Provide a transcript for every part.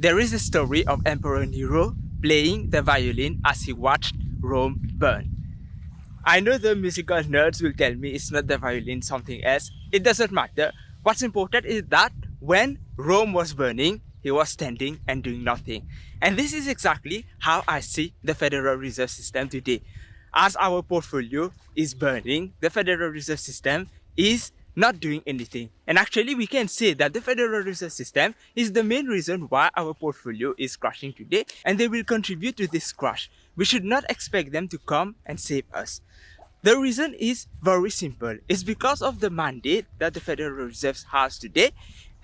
There is a story of Emperor Nero playing the violin as he watched Rome burn. I know the musical nerds will tell me it's not the violin, something else. It doesn't matter. What's important is that when Rome was burning, he was standing and doing nothing. And this is exactly how I see the Federal Reserve System today. As our portfolio is burning, the Federal Reserve System is not doing anything. And actually we can say that the Federal Reserve System is the main reason why our portfolio is crashing today and they will contribute to this crash. We should not expect them to come and save us. The reason is very simple. It's because of the mandate that the Federal Reserve has today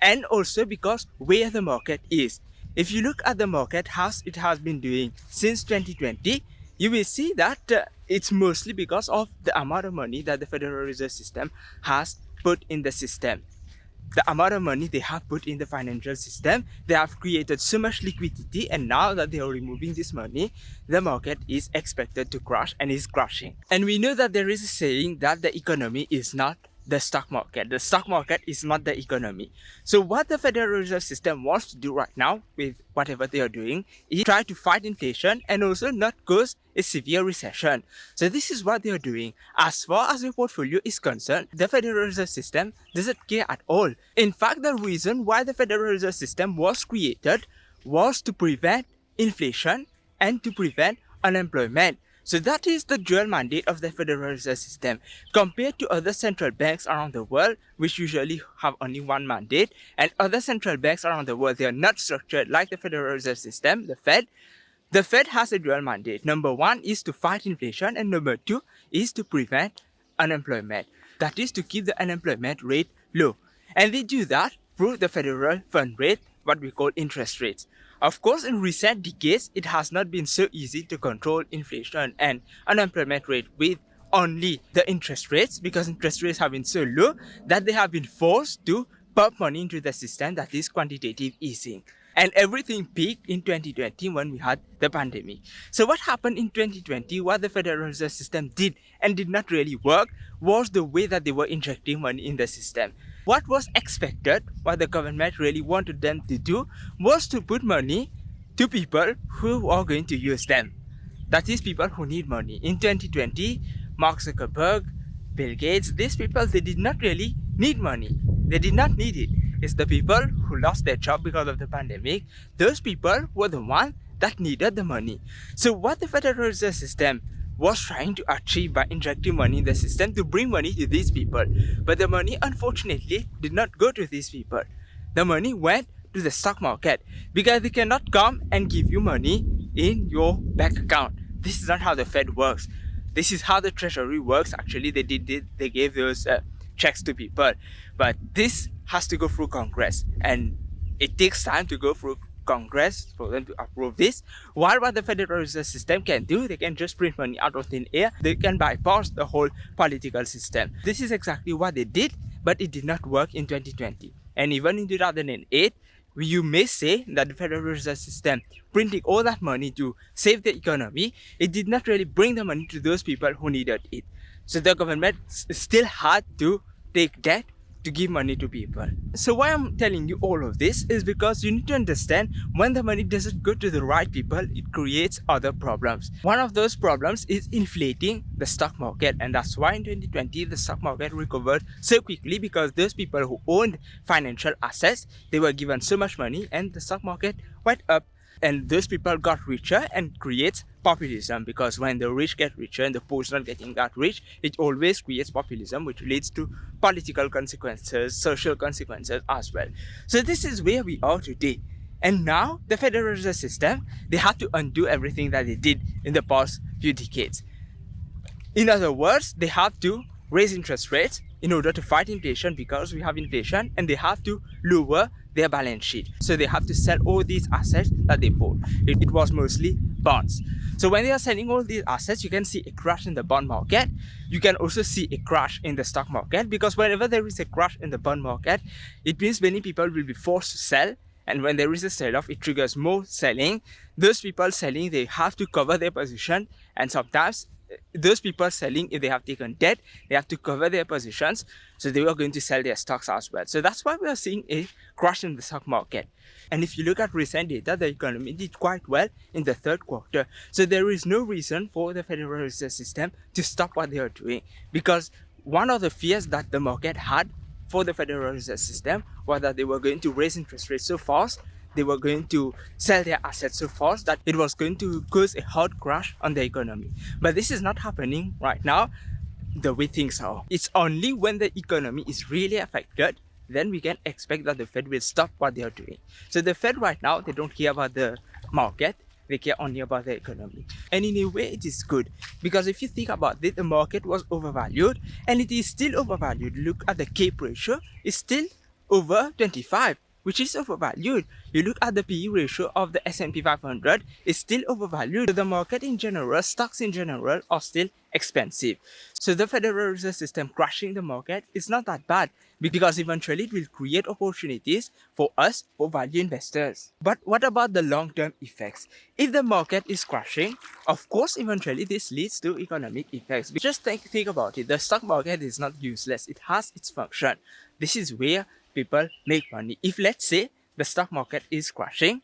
and also because where the market is. If you look at the market, how it has been doing since 2020, you will see that uh, it's mostly because of the amount of money that the Federal Reserve System has put in the system the amount of money they have put in the financial system, they have created so much liquidity and now that they are removing this money, the market is expected to crash and is crashing. And we know that there is a saying that the economy is not the stock market. The stock market is not the economy. So what the Federal Reserve System wants to do right now with whatever they are doing is try to fight inflation and also not cause a severe recession. So this is what they are doing. As far as your portfolio is concerned, the Federal Reserve System doesn't care at all. In fact, the reason why the Federal Reserve System was created was to prevent inflation and to prevent unemployment. So that is the dual mandate of the Federal Reserve System. Compared to other central banks around the world, which usually have only one mandate, and other central banks around the world, they are not structured like the Federal Reserve System, the Fed. The Fed has a dual mandate. Number one is to fight inflation, and number two is to prevent unemployment. That is to keep the unemployment rate low. And they do that through the federal fund rate, what we call interest rates. Of course, in recent decades, it has not been so easy to control inflation and unemployment rate with only the interest rates because interest rates have been so low that they have been forced to pump money into the system that is quantitative easing. And everything peaked in 2020 when we had the pandemic. So what happened in 2020, what the Federal Reserve System did and did not really work was the way that they were injecting money in the system. What was expected, what the government really wanted them to do, was to put money to people who are going to use them. That is people who need money. In 2020, Mark Zuckerberg, Bill Gates, these people, they did not really need money. They did not need it. It's the people who lost their job because of the pandemic. Those people were the ones that needed the money. So what the Federal Reserve System was trying to achieve by injecting money in the system to bring money to these people. But the money unfortunately did not go to these people. The money went to the stock market because they cannot come and give you money in your bank account. This is not how the Fed works. This is how the treasury works. Actually, they did, did they gave those uh, checks to people. But this has to go through Congress and it takes time to go through Congress for them to approve this. While what the Federal Reserve System can do, they can just print money out of thin air. They can bypass the whole political system. This is exactly what they did, but it did not work in 2020. And even in 2008, you may say that the Federal Reserve System printing all that money to save the economy, it did not really bring the money to those people who needed it. So the government still had to take debt to give money to people. So why I'm telling you all of this is because you need to understand when the money doesn't go to the right people, it creates other problems. One of those problems is inflating the stock market and that's why in 2020 the stock market recovered so quickly because those people who owned financial assets, they were given so much money and the stock market went up and those people got richer and creates populism because when the rich get richer and the poor not getting that rich it always creates populism which leads to political consequences social consequences as well. So this is where we are today. And now the federal reserve system they have to undo everything that they did in the past few decades. In other words they have to raise interest rates in order to fight inflation because we have inflation and they have to lower their balance sheet. So they have to sell all these assets that they bought. It, it, was mostly bonds. So when they are selling all these assets, you can see a crash in the bond market. You can also see a crash in the stock market because whenever there is a crash in the bond market, it means many people will be forced to sell. And when there is a sell-off, it triggers more selling. Those people selling, they have to cover their position and sometimes those people selling, if they have taken debt, they have to cover their positions. So they were going to sell their stocks as well. So that's why we are seeing a crash in the stock market. And if you look at recent data, the economy did quite well in the third quarter. So there is no reason for the Federal Reserve System to stop what they are doing because one of the fears that the market had for the Federal Reserve System was that they were going to raise interest rates so fast they were going to sell their assets so fast that it was going to cause a hard crash on the economy. But this is not happening right now the way things are. It's only when the economy is really affected then we can expect that the Fed will stop what they are doing. So the Fed right now, they don't care about the market, they care only about the economy. And in a way, it is good because if you think about it, the market was overvalued and it is still overvalued. Look at the CAPE ratio, it's still over 25 which is overvalued. You look at the PE ratio of the S&P 500, it's still overvalued. The market in general, stocks in general are still expensive. So the Federal Reserve System crashing the market is not that bad because eventually it will create opportunities for us, for value investors. But what about the long-term effects? If the market is crashing, of course, eventually this leads to economic effects. Just think, think about it. The stock market is not useless. It has its function. This is where people make money. If let's say the stock market is crashing,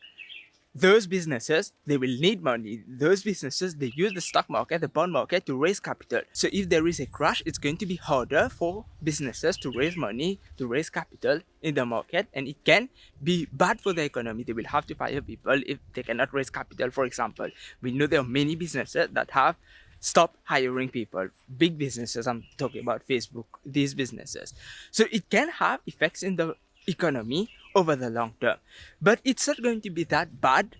those businesses, they will need money. Those businesses, they use the stock market, the bond market to raise capital. So if there is a crash, it's going to be harder for businesses to raise money, to raise capital in the market. And it can be bad for the economy. They will have to fire people if they cannot raise capital, for example. We know there are many businesses that have stop hiring people big businesses i'm talking about facebook these businesses so it can have effects in the economy over the long term but it's not going to be that bad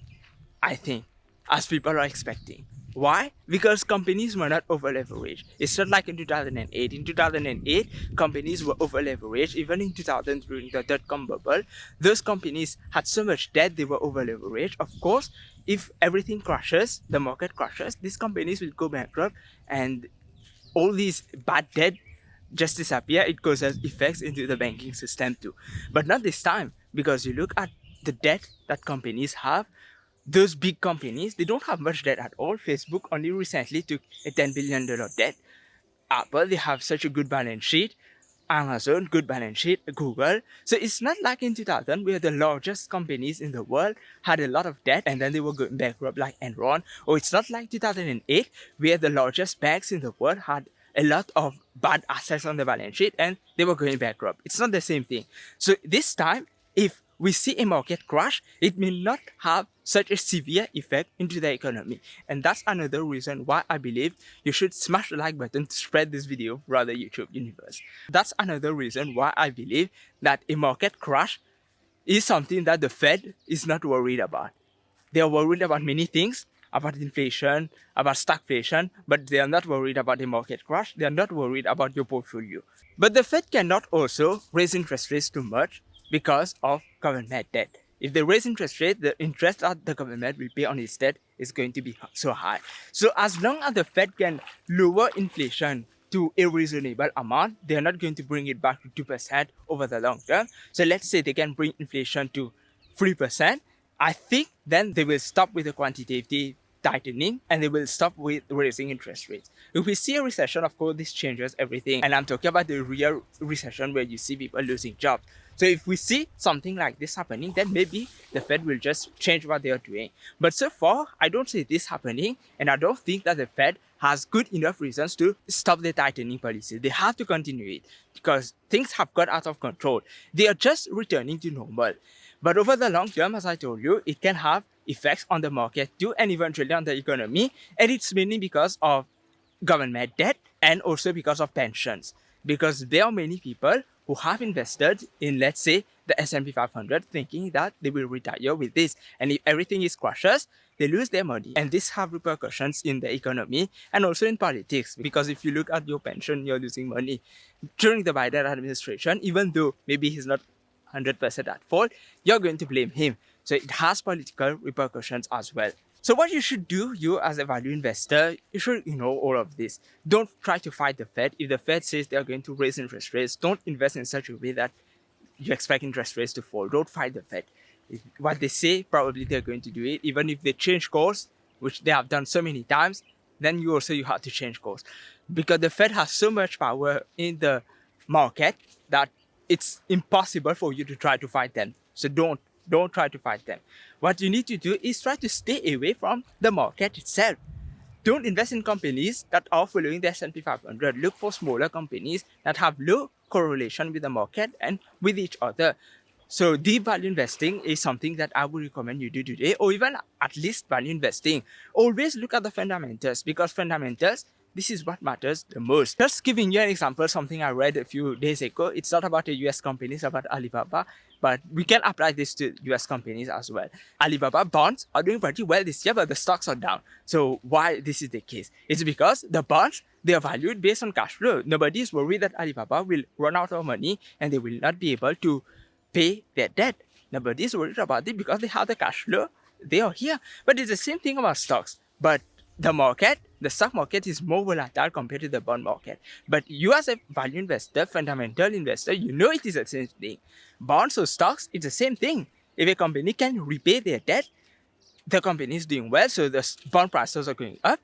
i think as people are expecting why? Because companies were not over leveraged. It's not like in 2008. In 2008, companies were over leveraged. Even in 2000 during the dot-com bubble, those companies had so much debt they were over leveraged. Of course, if everything crashes, the market crashes, these companies will go bankrupt and all these bad debt just disappear. It causes effects into the banking system too. But not this time because you look at the debt that companies have those big companies, they don't have much debt at all. Facebook only recently took a $10 billion debt. Apple, they have such a good balance sheet. Amazon, good balance sheet, Google. So it's not like in 2000 where the largest companies in the world had a lot of debt and then they were going bankrupt like Enron. Or it's not like 2008 where the largest banks in the world had a lot of bad assets on the balance sheet and they were going bankrupt. It's not the same thing. So this time, if we see a market crash, it may not have such a severe effect into the economy. And that's another reason why I believe you should smash the like button to spread this video throughout the YouTube universe. That's another reason why I believe that a market crash is something that the Fed is not worried about. They are worried about many things, about inflation, about stagflation, but they are not worried about the market crash. They are not worried about your portfolio. But the Fed cannot also raise interest rates too much because of government debt. If they raise interest rate, the interest that the government will pay on its debt is going to be so high. So as long as the Fed can lower inflation to a reasonable amount, they're not going to bring it back to 2% over the long term. So let's say they can bring inflation to 3%. I think then they will stop with the quantitative tightening and they will stop with raising interest rates. If we see a recession, of course, this changes everything. And I'm talking about the real recession where you see people losing jobs. So if we see something like this happening, then maybe the Fed will just change what they are doing. But so far, I don't see this happening. And I don't think that the Fed has good enough reasons to stop the tightening policy. They have to continue it because things have got out of control. They are just returning to normal. But over the long term, as I told you, it can have effects on the market too and eventually on the economy. And it's mainly because of government debt and also because of pensions. Because there are many people who have invested in, let's say, the S&P 500 thinking that they will retire with this. And if everything is crashes, they lose their money. And this have repercussions in the economy and also in politics. Because if you look at your pension, you're losing money. During the Biden administration, even though maybe he's not 100% at fault, you're going to blame him. So it has political repercussions as well. So what you should do, you as a value investor, you should you know all of this. Don't try to fight the Fed. If the Fed says they are going to raise interest rates, don't invest in such a way that you expect interest rates to fall. Don't fight the Fed. What they say, probably they're going to do it. Even if they change course, which they have done so many times, then you also you have to change course because the Fed has so much power in the market that it's impossible for you to try to fight them. So don't don't try to fight them. What you need to do is try to stay away from the market itself. Don't invest in companies that are following the S&P 500. Look for smaller companies that have low correlation with the market and with each other. So deep value investing is something that I would recommend you do today or even at least value investing. Always look at the fundamentals because fundamentals, this is what matters the most. Just giving you an example, something I read a few days ago. It's not about a US company, it's about Alibaba, but we can apply this to US companies as well. Alibaba bonds are doing pretty well this year, but the stocks are down. So why this is the case? It's because the bonds, they are valued based on cash flow. Nobody is worried that Alibaba will run out of money and they will not be able to pay their debt. Nobody is worried about it because they have the cash flow. They are here. But it's the same thing about stocks. But the market, the stock market is more volatile compared to the bond market. But you as a value investor, fundamental investor, you know it is the same thing. Bonds or stocks, it's the same thing. If a company can repay their debt, the company is doing well, so the bond prices are going up.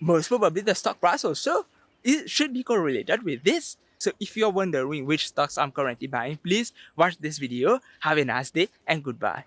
Most probably the stock price also it should be correlated with this. So if you're wondering which stocks I'm currently buying, please watch this video. Have a nice day and goodbye.